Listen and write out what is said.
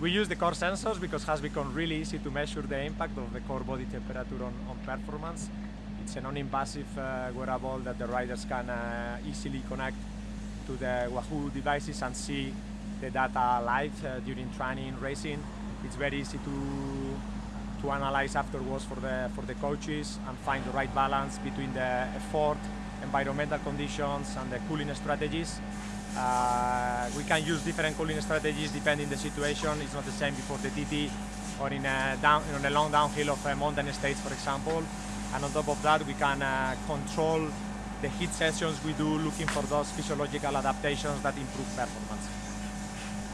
We use the core sensors because it has become really easy to measure the impact of the core body temperature on, on performance. It's a non-invasive uh, wearable that the riders can uh, easily connect to the Wahoo devices and see the data live uh, during training, racing. It's very easy to to analyze afterwards for the for the coaches and find the right balance between the effort, environmental conditions, and the cooling strategies. Uh, we can use different cooling strategies depending the situation. It's not the same before the TT or in a, down, in a long downhill of a mountain states, for example. And on top of that, we can uh, control the heat sessions we do looking for those physiological adaptations that improve performance.